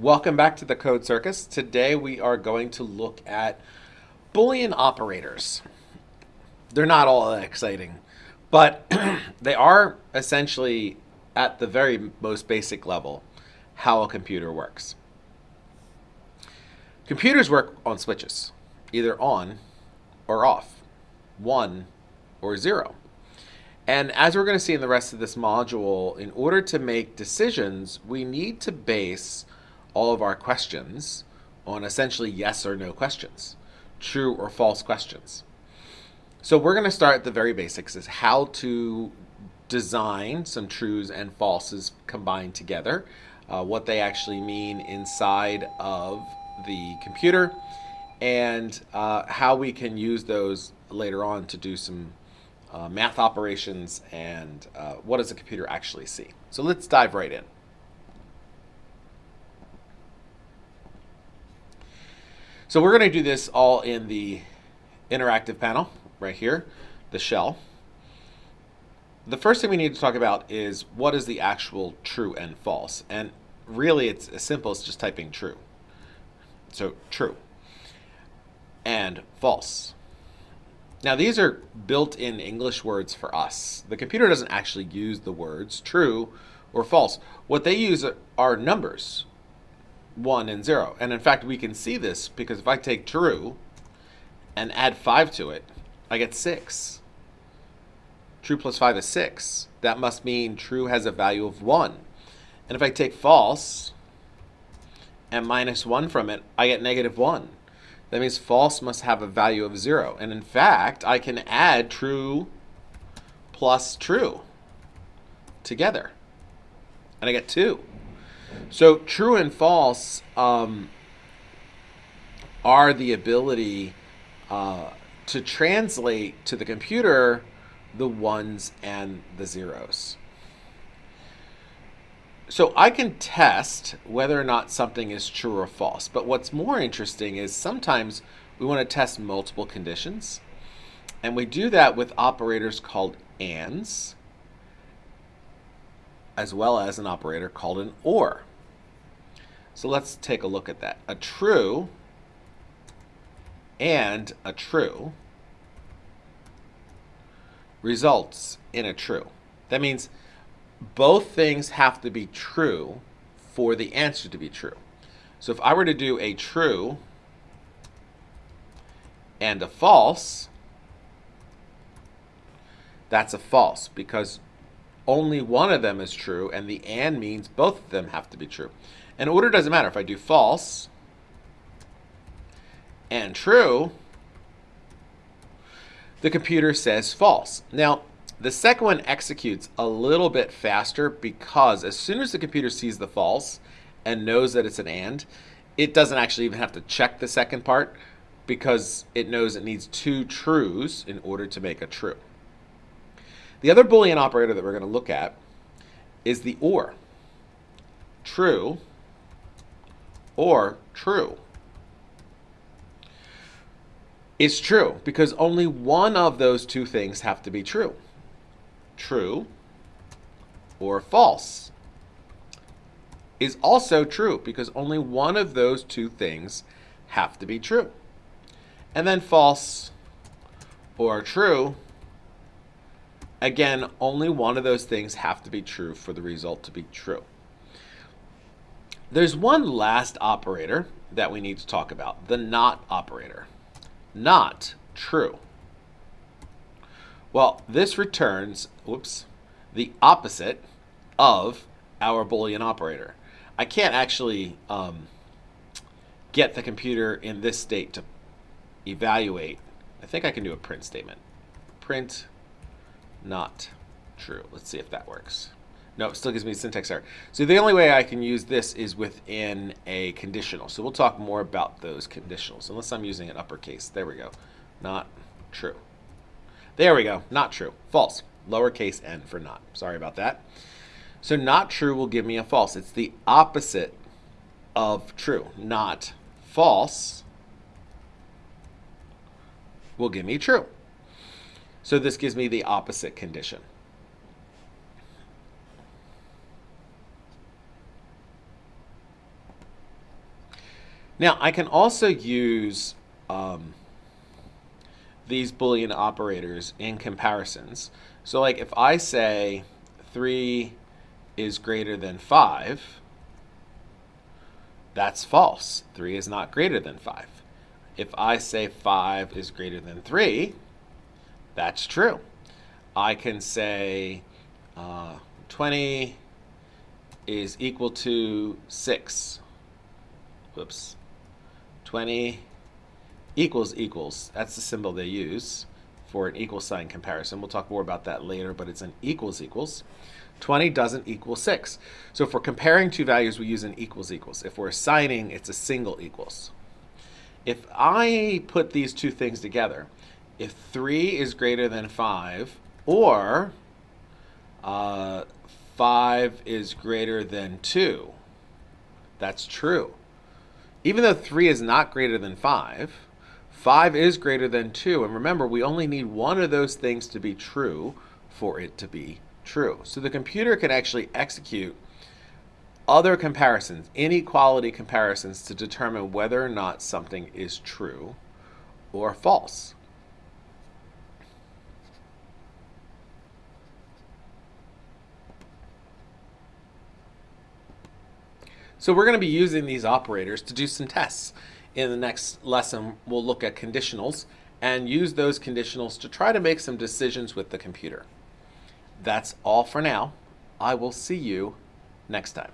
Welcome back to the Code Circus. Today we are going to look at Boolean operators. They're not all that exciting, but they are essentially at the very most basic level how a computer works. Computers work on switches, either on or off, one or zero. And as we're going to see in the rest of this module, in order to make decisions, we need to base all of our questions on essentially yes or no questions, true or false questions. So we're going to start at the very basics is how to design some trues and falses combined together, uh, what they actually mean inside of the computer, and uh, how we can use those later on to do some uh, math operations and uh, what does the computer actually see. So let's dive right in. So we're going to do this all in the interactive panel right here, the shell. The first thing we need to talk about is what is the actual true and false. And really it's as simple as just typing true. So true and false. Now these are built-in English words for us. The computer doesn't actually use the words true or false. What they use are numbers 1 and 0. And in fact, we can see this because if I take true and add 5 to it, I get 6. True plus 5 is 6. That must mean true has a value of 1. And if I take false and minus 1 from it, I get negative 1. That means false must have a value of 0. And in fact, I can add true plus true together. And I get 2. So true and false um, are the ability uh, to translate to the computer the ones and the zeros. So I can test whether or not something is true or false. But what's more interesting is sometimes we want to test multiple conditions. And we do that with operators called ands as well as an operator called an OR. So let's take a look at that. A true and a true results in a true. That means both things have to be true for the answer to be true. So if I were to do a true and a false, that's a false because only one of them is true, and the and means both of them have to be true. And order doesn't matter. If I do false and true, the computer says false. Now, the second one executes a little bit faster because as soon as the computer sees the false and knows that it's an AND, it doesn't actually even have to check the second part because it knows it needs two trues in order to make a true. The other Boolean operator that we're going to look at is the OR. True or true. It's true because only one of those two things have to be true. True or false is also true because only one of those two things have to be true. And then false or true Again, only one of those things have to be true for the result to be true. There's one last operator that we need to talk about, the not operator. Not true. Well, this returns, whoops, the opposite of our Boolean operator. I can't actually um, get the computer in this state to evaluate. I think I can do a print statement. Print not true. Let's see if that works. No, it still gives me syntax error. So the only way I can use this is within a conditional. So we'll talk more about those conditionals, unless I'm using an uppercase. There we go. Not true. There we go. Not true. False. Lowercase n for not. Sorry about that. So not true will give me a false. It's the opposite of true. Not false will give me true. So this gives me the opposite condition. Now, I can also use um, these Boolean operators in comparisons. So like if I say 3 is greater than 5, that's false. 3 is not greater than 5. If I say 5 is greater than 3, that's true. I can say uh, 20 is equal to 6. Whoops. 20 equals equals. That's the symbol they use for an equal sign comparison. We'll talk more about that later, but it's an equals equals. 20 doesn't equal 6. So if we're comparing two values, we use an equals equals. If we're assigning, it's a single equals. If I put these two things together, if 3 is greater than 5, or uh, 5 is greater than 2, that's true. Even though 3 is not greater than 5, 5 is greater than 2. And remember, we only need one of those things to be true for it to be true. So the computer can actually execute other comparisons, inequality comparisons, to determine whether or not something is true or false. So we're going to be using these operators to do some tests. In the next lesson, we'll look at conditionals and use those conditionals to try to make some decisions with the computer. That's all for now. I will see you next time.